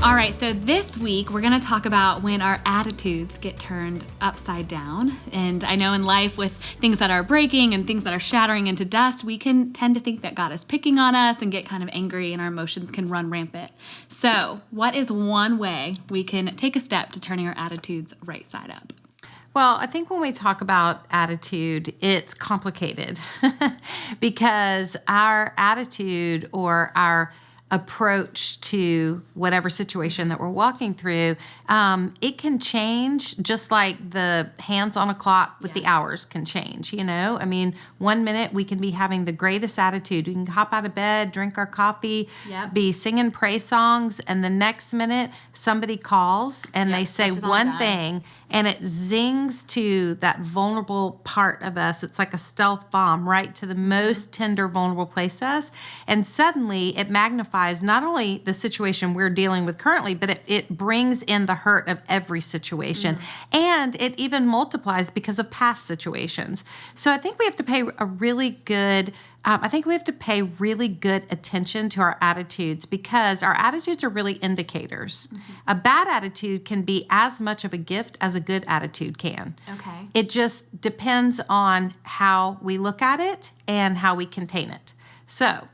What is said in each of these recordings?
All right, so this week we're going to talk about when our attitudes get turned upside down. And I know in life, with things that are breaking and things that are shattering into dust, we can tend to think that God is picking on us and get kind of angry, and our emotions can run rampant. So, what is one way we can take a step to turning our attitudes right side up? Well, I think when we talk about attitude, it's complicated because our attitude or our approach to whatever situation that we're walking through, um, it can change just like the hands on a clock with yes. the hours can change. You know, I mean, one minute we can be having the greatest attitude. We can hop out of bed, drink our coffee, yep. be singing praise songs, and the next minute somebody calls and yep, they say one thing and it zings to that vulnerable part of us. It's like a stealth bomb right to the most tender, vulnerable place to us. And suddenly it magnifies not only the situation we're dealing with currently, but it, it brings in the hurt of every situation. Mm. And it even multiplies because of past situations. So I think we have to pay a really good um, I think we have to pay really good attention to our attitudes because our attitudes are really indicators. Mm-hmm. A bad attitude can be as much of a gift as a good attitude can. Okay. It just depends on how we look at it and how we contain it. So,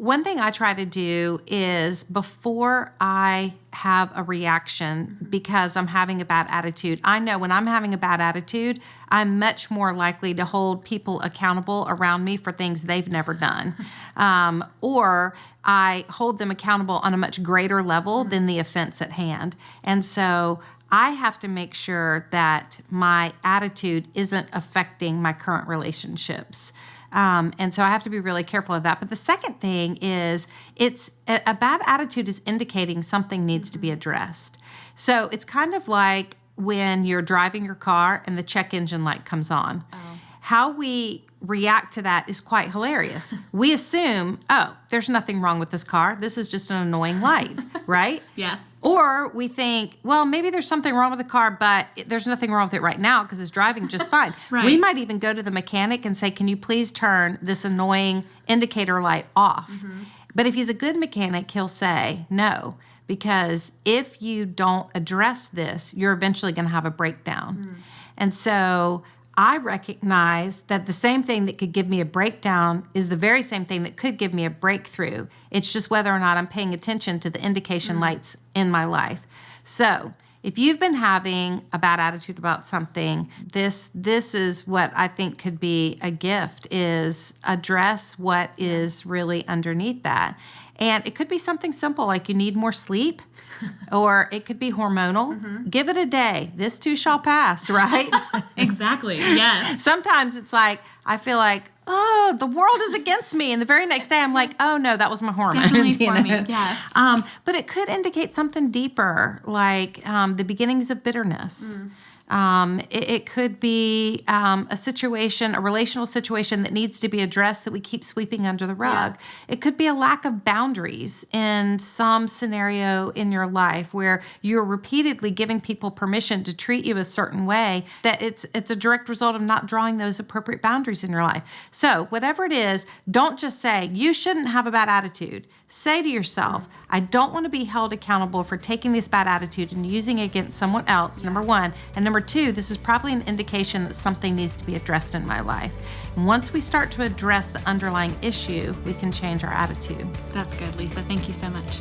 one thing I try to do is before I have a reaction because I'm having a bad attitude, I know when I'm having a bad attitude, I'm much more likely to hold people accountable around me for things they've never done. Um, or I hold them accountable on a much greater level than the offense at hand. And so I have to make sure that my attitude isn't affecting my current relationships. Um, and so I have to be really careful of that. But the second thing is it's a, a bad attitude is indicating something needs to be addressed. So it's kind of like when you're driving your car and the check engine light comes on. Oh. How we react to that is quite hilarious. we assume, oh, there's nothing wrong with this car. This is just an annoying light, right? yes. Or we think, well, maybe there's something wrong with the car, but there's nothing wrong with it right now because it's driving just fine. right. We might even go to the mechanic and say, can you please turn this annoying indicator light off? Mm-hmm. But if he's a good mechanic, he'll say, no, because if you don't address this, you're eventually going to have a breakdown. Mm. And so I recognize that the same thing that could give me a breakdown is the very same thing that could give me a breakthrough. It's just whether or not I'm paying attention to the indication mm-hmm. lights in my life. So, if you've been having a bad attitude about something, this this is what I think could be a gift is address what is really underneath that. And it could be something simple like you need more sleep or it could be hormonal. Mm-hmm. Give it a day. This too shall pass, right? exactly. Yes. Sometimes it's like I feel like, oh, the world is against me, and the very next day I'm like, oh no, that was my hormones. Definitely for me. Yes. Um, but it could indicate something deeper, like um, the beginnings of bitterness. Mm um, it, it, could be um, a situation, a relational situation that needs to be addressed that we keep sweeping under the rug. Yeah. It could be a lack of boundaries in some scenario in your life where you're repeatedly giving people permission to treat you a certain way that it's it's a direct result of not drawing those appropriate boundaries in your life. So, whatever it is, don't just say you shouldn't have a bad attitude. Say to yourself, I don't want to be held accountable for taking this bad attitude and using it against someone else, number one. And number two, this is probably an indication that something needs to be addressed in my life. And once we start to address the underlying issue, we can change our attitude. That's good, Lisa. Thank you so much.